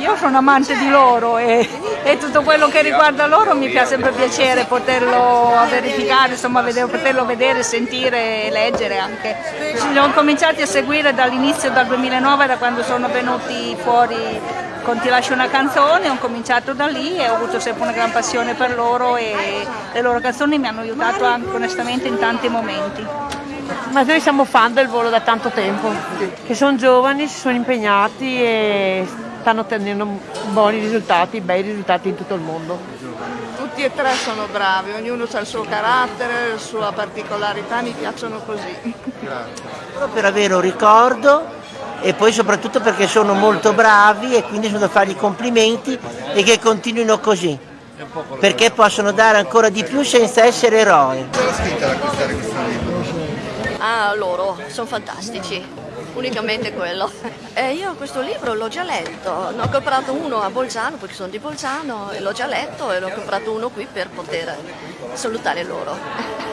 io sono amante di loro e, e, tutto quello che riguarda loro mi fa sempre piacere poterlo verificare, insomma vedere, poterlo vedere, sentire e leggere anche. Li ho cominciati a seguire dall'inizio, dal 2009, da quando sono venuti fuori con Ti lascio una canzone, ho cominciato da lì e ho avuto sempre una gran passione per loro e le loro canzoni mi hanno aiutato anche onestamente in tanti momenti. Ma noi siamo fan del volo da tanto tempo, che sono giovani, si sono impegnati e stanno ottenendo buoni risultati, bei risultati in tutto il mondo. Tutti e tre sono bravi, ognuno ha il suo carattere, la sua particolarità, mi piacciono così. Per avere un ricordo e poi soprattutto perché sono molto bravi e quindi sono da fargli complimenti e che continuino così perché possono dare ancora di più senza essere eroi. Cosa spinta ad acquistare questo libro? Ah, loro, sono fantastici, unicamente quello. E io questo libro l'ho già letto, ne ho comprato uno a Bolzano perché sono di Bolzano e l'ho già letto e l'ho comprato uno qui per poter salutare loro.